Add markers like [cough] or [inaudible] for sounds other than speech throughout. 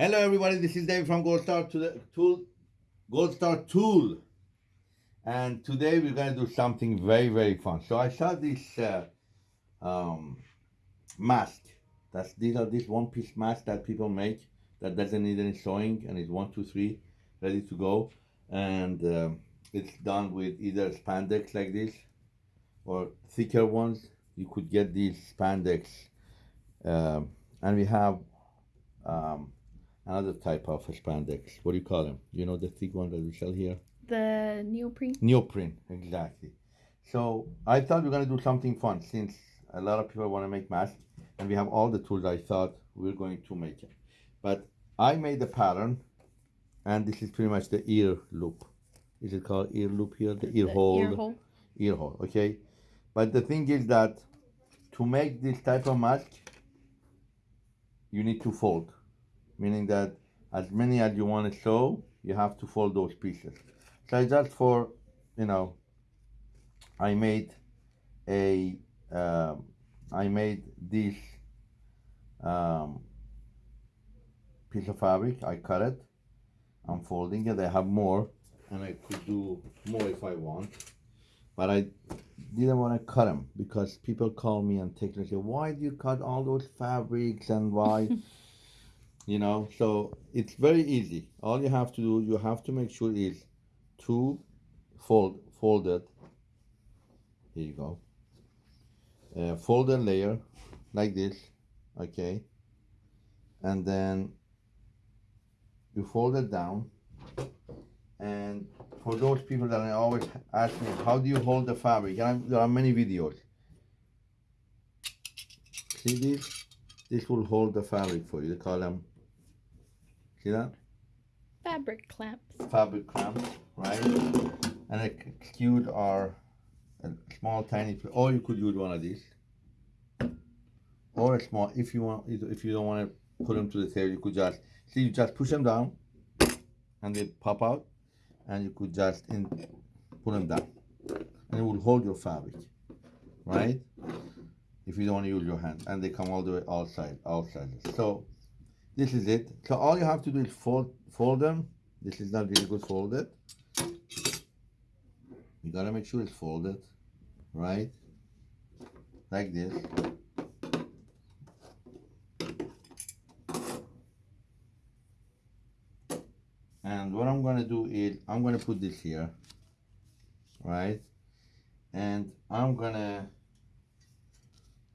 Hello everybody, this is David from Gold Star to the Tool, Gold Star Tool. And today we're gonna do something very, very fun. So I saw this uh, um, mask. That's these are these one piece masks that people make that doesn't need any sewing and it's one, two, three, ready to go. And um, it's done with either spandex like this or thicker ones. You could get these spandex. Um, and we have um, another type of spandex. What do you call them? You know the thick one that we sell here? The neoprene. Neoprene, exactly. So I thought we are gonna do something fun since a lot of people want to make masks and we have all the tools I thought we are going to make it. But I made the pattern and this is pretty much the ear loop. Is it called ear loop here? The, ear, The hole. Ear hole. Ear hole, okay? But the thing is that to make this type of mask, you need to fold. Meaning that as many as you want to sew, you have to fold those pieces. So just for, you know, I made a, um, I made this um, piece of fabric, I cut it, I'm folding it, I have more, and I could do more if I want, but I didn't want to cut them because people call me and take and say, why do you cut all those fabrics and why? You know, so it's very easy. All you have to do, you have to make sure is to fold, fold it. Here you go. Fold a layer like this, okay? And then you fold it down. And for those people that I always ask me, how do you hold the fabric? And there are many videos. See this? This will hold the fabric for you. Call them, see that? Fabric clamps. fabric clamps, right? And the skewed are a uh, small, tiny, or you could use one of these, or a small. If you want, if you don't want to put them to the table, you could just see. You just push them down, and they pop out, and you could just in, put them down, and it will hold your fabric, right? If you don't want to use your hand, and they come all the way outside, outside. So this is it. So all you have to do is fold, fold them. This is not really good folded. You gotta make sure it's folded, right? Like this. And what I'm gonna do is I'm gonna put this here, right? And I'm gonna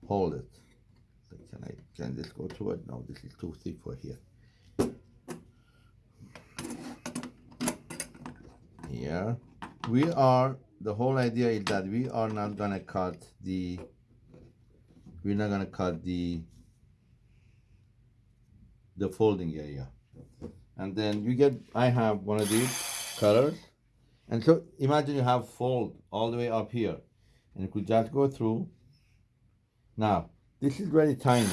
hold it. Can I can this go through it? No, this is too thick for here. Here. We are the whole idea is that we are not gonna cut the we're not gonna cut the the folding area. And then you get I have one of these cutters. And so imagine you have fold all the way up here. And you could just go through. Now this is very tiny.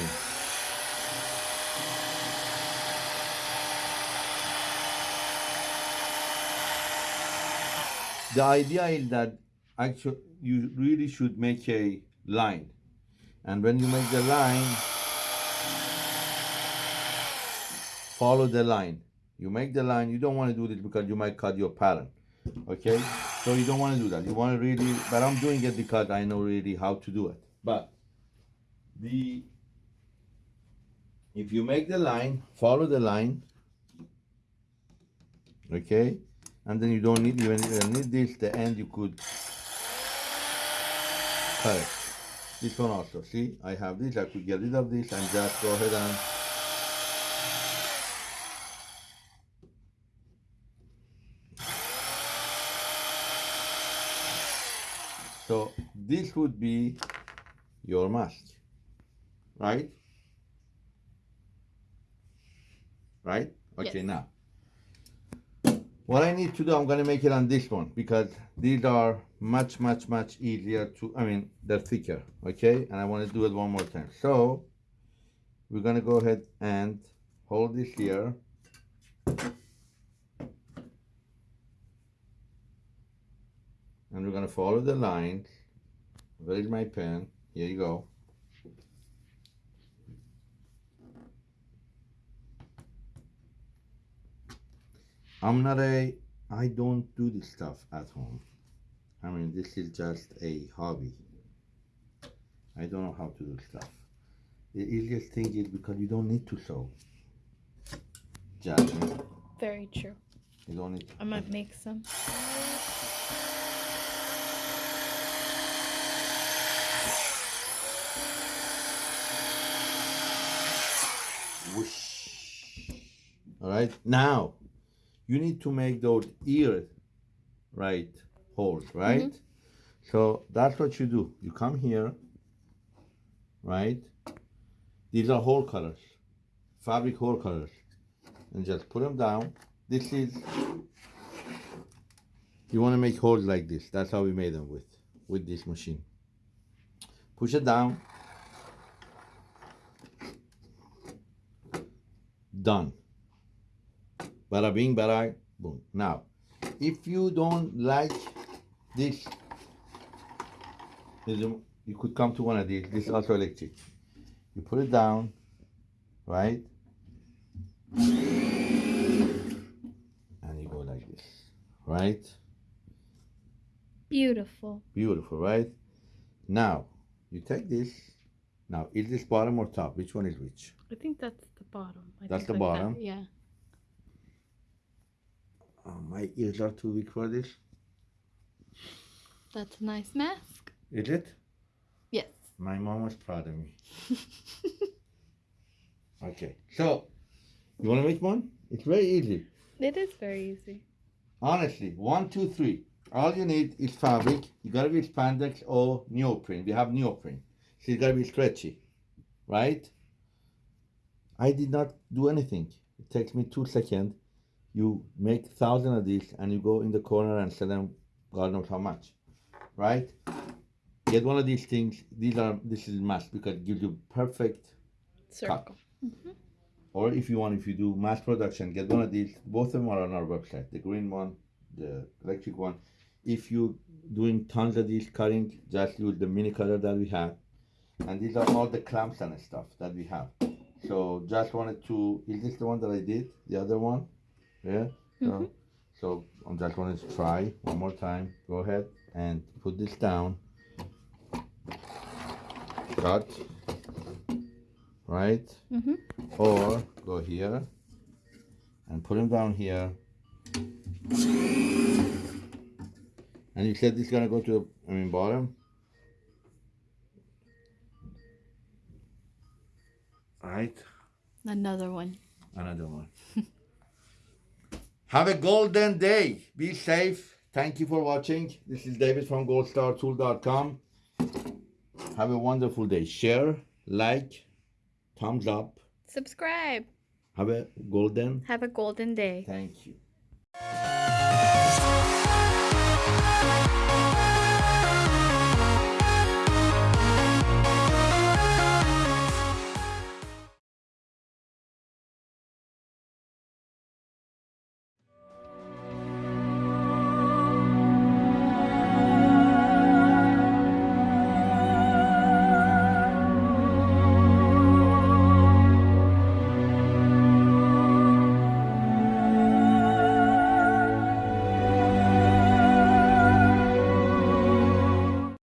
The idea is that actually you really should make a line. And when you make the line, follow the line. You make the line, you don't want to do this because you might cut your pattern. Okay? So you don't want to do that. You want to really, but I'm doing it because I know really how to do it. But the if you make the line follow the line okay? And then you don't need even need this the end you could cut it this one also see? I have this I could get rid of this and just go ahead and so this would be your mask right? Right? Okay Yes. now. What I need to do I'm gonna make it on this one because these are much much much easier to I mean they're thicker okay? And I want to do it one more time. So we're gonna go ahead and hold this here. And we're gonna follow the lines. Where is my pen? Here you go I'm not a. I don't do this stuff at home. I mean, this is just a hobby. I don't know how to do stuff. The easiest thing is because you don't need to sew. Jasmine, Very true. you don't need. To. I might make some. Whoosh. All right. Now, you need to make those ear, right, holes, right? Mm-hmm. So that's what you do. You come here, right? These are hole colors, fabric hole colors, and just put them down. This is. You want to make holes like this. That's how we made them with with this machine. Push it down. done. Bada bing, bada boom. Now, if you don't like this, you could come to one of these. This is also electric. You put it down, right? And you go like this, right? Beautiful. Beautiful, right? Now, you take this. Now, is this bottom or top? Which one is which? I think that's the bottom. I That's think the like that, bottom? Yeah. Oh, my ears are too big for this. That's a nice mask. Is it? Yes. My mom was proud of me. [laughs] Okay, so you want to make one? It's very easy. it is very easy. Honestly, one, two, three. All you need is fabric. You gotta be spandex or neoprene. We have neoprene. So it's gotta be stretchy, right? I did not do anything. It takes me two seconds. You make thousand of these and you go in the corner and sell them God knows how much, right? Get one of these things. These are this is must because it gives you perfect Circle. Mm-hmm. or if you want, if you do mass production, get one of these. Both of them are on our website. The green one, the electric one. If you doing tons of these cutting, just use the mini cutter that we have. And these are all the clamps and stuff that we have. So just wanted to. Is this the one that I did? The other one? Yeah. So, Mhm. so I just going to try one more time. Go ahead and put this down. Cut. Right Mm-hmm. or go here and put them down here. And you said this is gonna go to the I mean bottom. Right, Another one. another one. [laughs] Have a golden day. Be safe. Thank you for watching. This is David from goldstartool.com. Have a wonderful day. Share, like, thumbs up. Subscribe. Have a golden. Have a golden day. Thank you.